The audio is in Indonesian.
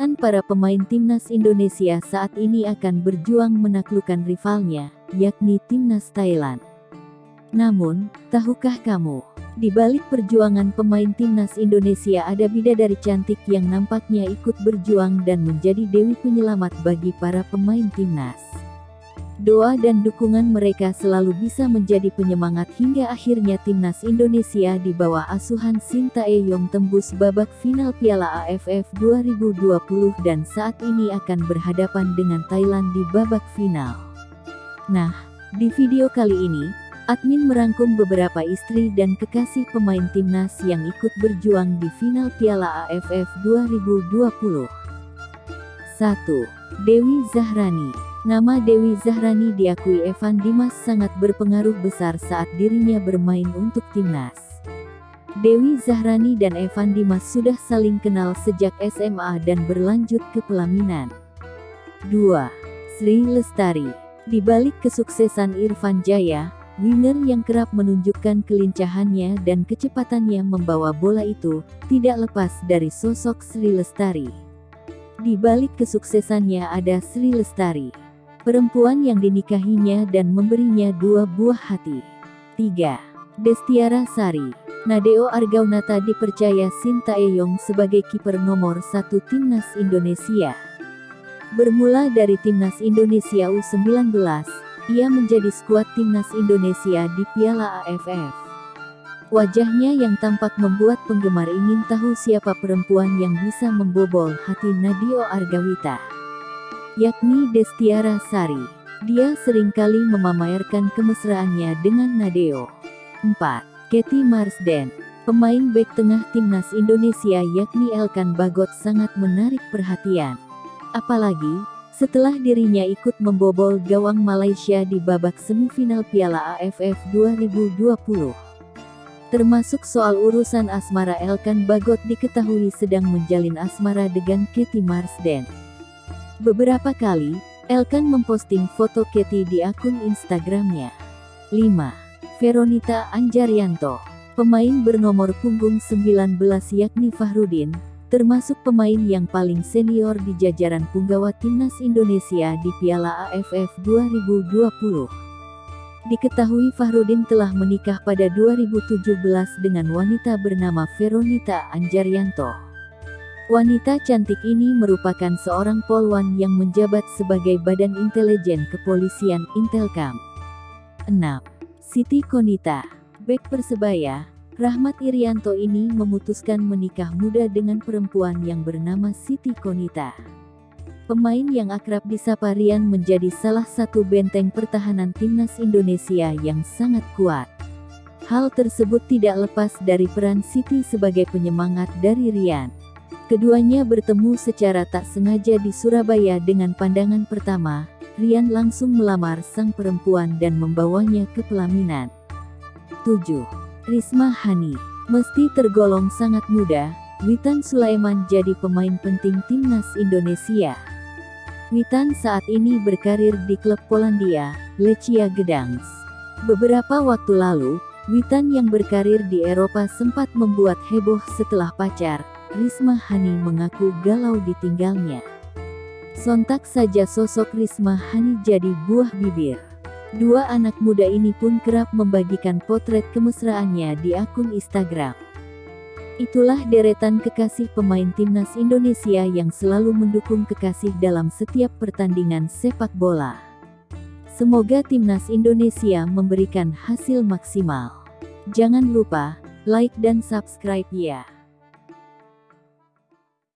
Para pemain timnas Indonesia saat ini akan berjuang menaklukkan rivalnya, yakni timnas Thailand. Namun, tahukah kamu, di balik perjuangan pemain timnas Indonesia ada bidadari cantik yang nampaknya ikut berjuang dan menjadi dewi penyelamat bagi para pemain timnas. Doa dan dukungan mereka selalu bisa menjadi penyemangat hingga akhirnya timnas Indonesia di bawah asuhan Sintayong tembus babak final Piala AFF 2020 dan saat ini akan berhadapan dengan Thailand di babak final. Nah, di video kali ini, admin merangkum beberapa istri dan kekasih pemain timnas yang ikut berjuang di final Piala AFF 2020. 1. Dewi Zahrani Nama Dewi Zahrani diakui Evan Dimas sangat berpengaruh besar saat dirinya bermain untuk timnas. Dewi Zahrani dan Evan Dimas sudah saling kenal sejak SMA dan berlanjut ke pelaminan. 2. Sri Lestari Di balik kesuksesan Irfan Jaya, winger yang kerap menunjukkan kelincahannya dan kecepatannya membawa bola itu, tidak lepas dari sosok Sri Lestari. Di balik kesuksesannya ada Sri Lestari perempuan yang dinikahinya dan memberinya dua buah hati. 3. Destiara Sari Nadeo Argaunata dipercaya Sintayong sebagai kiper nomor satu timnas Indonesia. Bermula dari timnas Indonesia U19, ia menjadi skuad timnas Indonesia di Piala AFF. Wajahnya yang tampak membuat penggemar ingin tahu siapa perempuan yang bisa membobol hati Nadeo Argawita yakni Destiara Sari. Dia sering kali memamerkan kemesraannya dengan Nadeo. 4. Katie Marsden Pemain bek tengah timnas Indonesia yakni Elkan Bagot sangat menarik perhatian. Apalagi, setelah dirinya ikut membobol gawang Malaysia di babak semifinal Piala AFF 2020. Termasuk soal urusan asmara Elkan Bagot diketahui sedang menjalin asmara dengan Katie Marsden. Beberapa kali, Elkan memposting foto Katy di akun Instagramnya. 5. Veronita Anjarianto Pemain bernomor punggung 19 yakni Fahrudin, termasuk pemain yang paling senior di jajaran punggawa timnas Indonesia di Piala AFF 2020. Diketahui Fahrudin telah menikah pada 2017 dengan wanita bernama Veronita Anjarianto. Wanita cantik ini merupakan seorang polwan yang menjabat sebagai Badan Intelijen Kepolisian Intelkam. 6. Siti Konita Bek Persebaya, Rahmat Irianto ini memutuskan menikah muda dengan perempuan yang bernama Siti Konita. Pemain yang akrab disapa Rian menjadi salah satu benteng pertahanan timnas Indonesia yang sangat kuat. Hal tersebut tidak lepas dari peran Siti sebagai penyemangat dari Rian. Keduanya bertemu secara tak sengaja di Surabaya dengan pandangan pertama, Rian langsung melamar sang perempuan dan membawanya ke pelaminan. 7. Risma Hani Meski tergolong sangat muda, Witan Sulaiman jadi pemain penting timnas Indonesia. Witan saat ini berkarir di klub Polandia, Lechia Gdansk. Beberapa waktu lalu, Witan yang berkarir di Eropa sempat membuat heboh setelah pacar, Risma Hani mengaku galau ditinggalnya. Sontak saja sosok Risma Hani jadi buah bibir. Dua anak muda ini pun kerap membagikan potret kemesraannya di akun Instagram. Itulah deretan kekasih pemain timnas Indonesia yang selalu mendukung kekasih dalam setiap pertandingan sepak bola. Semoga timnas Indonesia memberikan hasil maksimal. Jangan lupa like dan subscribe ya.